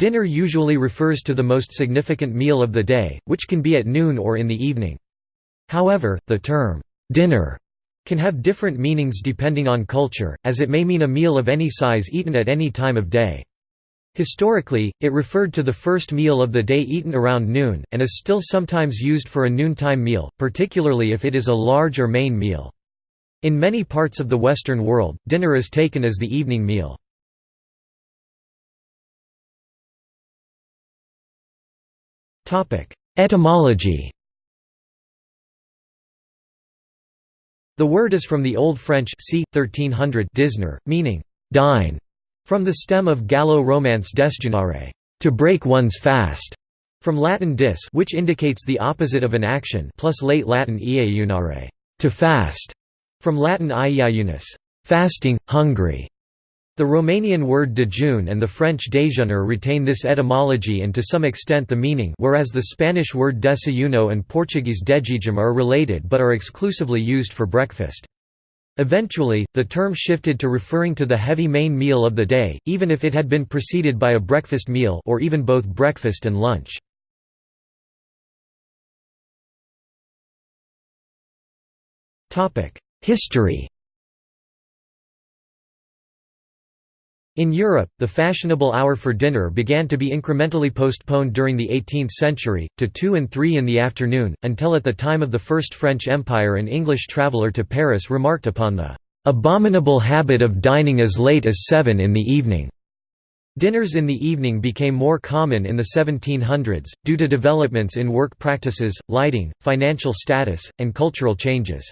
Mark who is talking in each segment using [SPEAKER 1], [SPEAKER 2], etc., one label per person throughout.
[SPEAKER 1] Dinner usually refers to the most significant meal of the day, which can be at noon or in the evening. However, the term, "'dinner' can have different meanings depending on culture, as it may mean a meal of any size eaten at any time of day. Historically, it referred to the first meal of the day eaten around noon, and is still sometimes used for a noontime meal, particularly if it is a large or main meal. In many parts of the Western world, dinner is taken as the evening meal. Etymology The word is from the Old French c. 1300 disner, meaning «dine», from the stem of Gallo-Romance desjunare to break one's fast", from Latin dis which indicates the opposite of an action plus late Latin iejunare to fast", from Latin iejunus fasting, hungry", the Romanian word dejun and the French déjeuner retain this etymology and to some extent the meaning whereas the Spanish word desayuno and Portuguese dejejum are related but are exclusively used for breakfast. Eventually, the term shifted to referring to the heavy main meal of the day, even if it had been preceded by a breakfast meal or even both breakfast and lunch. History In Europe, the fashionable hour for dinner began to be incrementally postponed during the 18th century, to 2 and 3 in the afternoon, until at the time of the First French Empire an English traveller to Paris remarked upon the "...abominable habit of dining as late as 7 in the evening." Dinners in the evening became more common in the 1700s, due to developments in work practices, lighting, financial status, and cultural changes.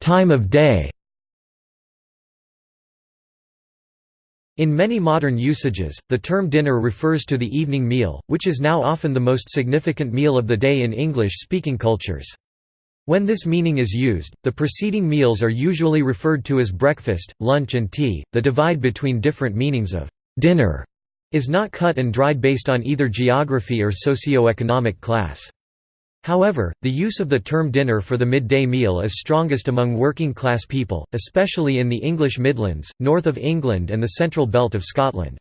[SPEAKER 1] Time of day In many modern usages, the term dinner refers to the evening meal, which is now often the most significant meal of the day in English-speaking cultures. When this meaning is used, the preceding meals are usually referred to as breakfast, lunch and tea. The divide between different meanings of dinner is not cut and dried based on either geography or socio-economic class. However, the use of the term dinner for the midday meal is strongest among working-class people, especially in the English Midlands, north of England and the central belt of Scotland.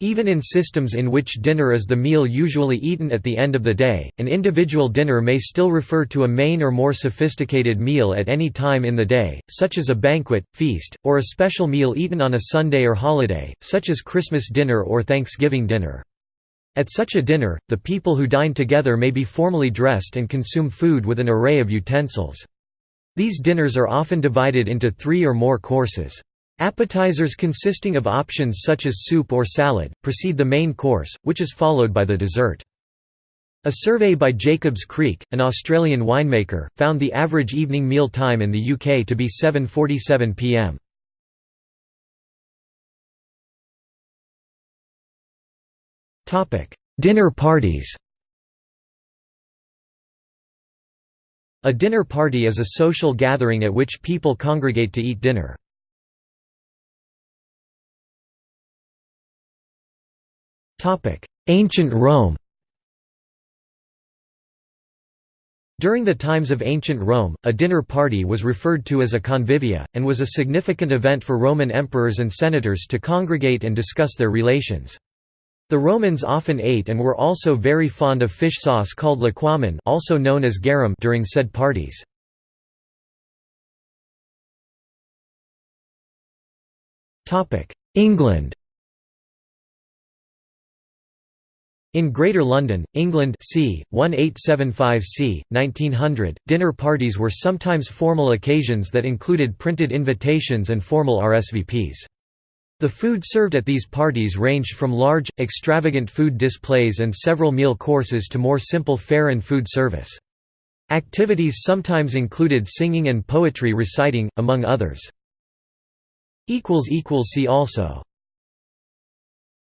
[SPEAKER 1] Even in systems in which dinner is the meal usually eaten at the end of the day, an individual dinner may still refer to a main or more sophisticated meal at any time in the day, such as a banquet, feast, or a special meal eaten on a Sunday or holiday, such as Christmas dinner or Thanksgiving dinner. At such a dinner, the people who dine together may be formally dressed and consume food with an array of utensils. These dinners are often divided into three or more courses. Appetizers consisting of options such as soup or salad, precede the main course, which is followed by the dessert. A survey by Jacobs Creek, an Australian winemaker, found the average evening meal time in the UK to be 7.47 pm. Dinner parties A dinner party is a social gathering at which people congregate to eat dinner. Topic: Ancient Rome During the times of ancient Rome, a dinner party was referred to as a convivia, and was a significant event for Roman emperors and senators to congregate and discuss their relations. The Romans often ate and were also very fond of fish sauce called liquamen also known as garum during said parties. England In Greater London, England c. 1875 c. 1900, dinner parties were sometimes formal occasions that included printed invitations and formal RSVPs. The food served at these parties ranged from large, extravagant food displays and several meal courses to more simple fare and food service. Activities sometimes included singing and poetry reciting, among others. See also